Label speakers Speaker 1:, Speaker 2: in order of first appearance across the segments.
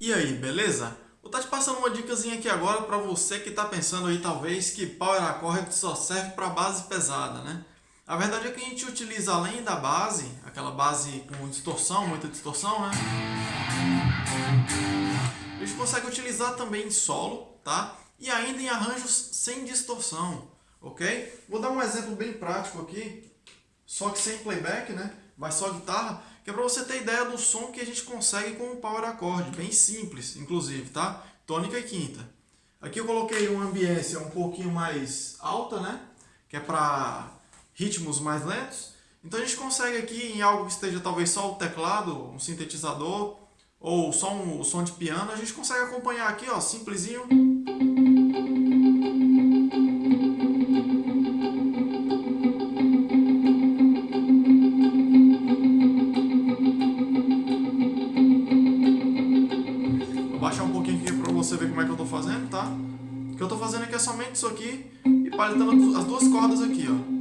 Speaker 1: E aí, beleza? Vou estar te passando uma dicasinha aqui agora para você que está pensando aí talvez que Power Accord só serve para base pesada, né? A verdade é que a gente utiliza além da base, aquela base com distorção, muita distorção, né? A gente consegue utilizar também em solo, tá? E ainda em arranjos sem distorção, ok? Vou dar um exemplo bem prático aqui, só que sem playback, né? Vai só guitarra, que é para você ter ideia do som que a gente consegue com o Power Accord, bem simples, inclusive, tá? Tônica e quinta. Aqui eu coloquei uma ambiência um pouquinho mais alta, né? Que é para ritmos mais lentos. Então a gente consegue aqui em algo que esteja talvez só o teclado, um sintetizador, ou só um, som de piano, a gente consegue acompanhar aqui, ó, simplesinho. Baixar um pouquinho aqui para você ver como é que eu estou fazendo, tá? O que eu estou fazendo aqui é somente isso aqui e palitando as duas cordas aqui, ó.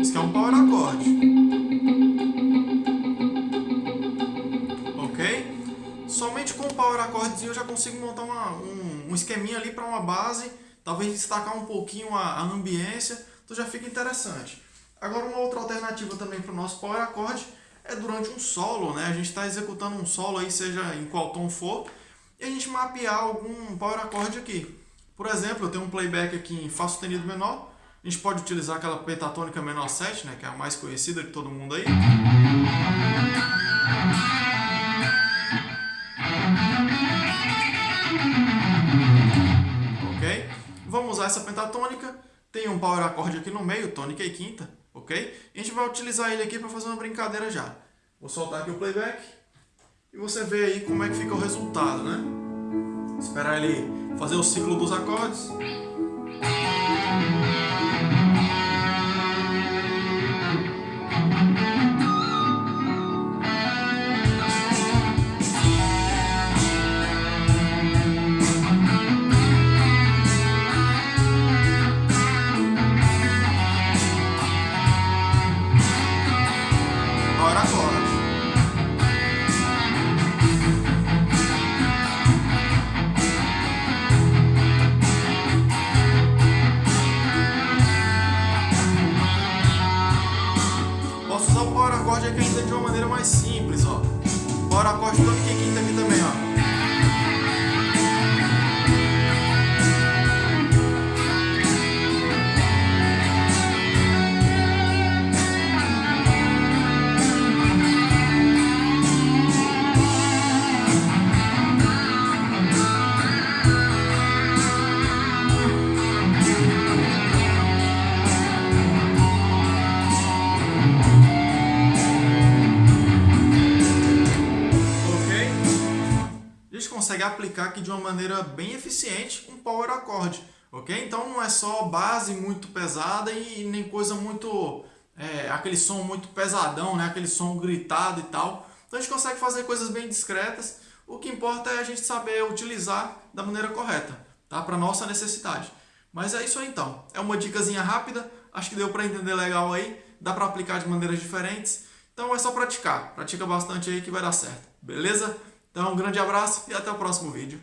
Speaker 1: Isso aqui é um power accord. Ok? Somente com o power accordezinho eu já consigo montar uma, um, um esqueminha ali para uma base, talvez destacar um pouquinho a, a ambiência, então já fica interessante. Agora uma outra alternativa também para o nosso power accord é durante um solo, né? A gente está executando um solo aí, seja em qual tom for, e a gente mapear algum power accord aqui. Por exemplo, eu tenho um playback aqui em Fá sustenido menor, a gente pode utilizar aquela pentatônica menor 7, né, que é a mais conhecida de todo mundo aí. Ok? Vamos usar essa pentatônica, tem um power accord aqui no meio, tônica e quinta, ok? A gente vai utilizar ele aqui para fazer uma brincadeira já. Vou soltar aqui o playback e você vê aí como é que fica o resultado, né? Esperar ele fazer o ciclo dos acordes. De uma maneira mais simples, ó. Power Accord tônica e consegue aplicar aqui de uma maneira bem eficiente um power accord, ok? Então não é só base muito pesada e nem coisa muito... É, aquele som muito pesadão, né? aquele som gritado e tal. Então a gente consegue fazer coisas bem discretas. O que importa é a gente saber utilizar da maneira correta, tá? Para nossa necessidade. Mas é isso aí então. É uma dicasinha rápida. Acho que deu para entender legal aí. Dá para aplicar de maneiras diferentes. Então é só praticar. Pratica bastante aí que vai dar certo. Beleza? Então um grande abraço e até o próximo vídeo.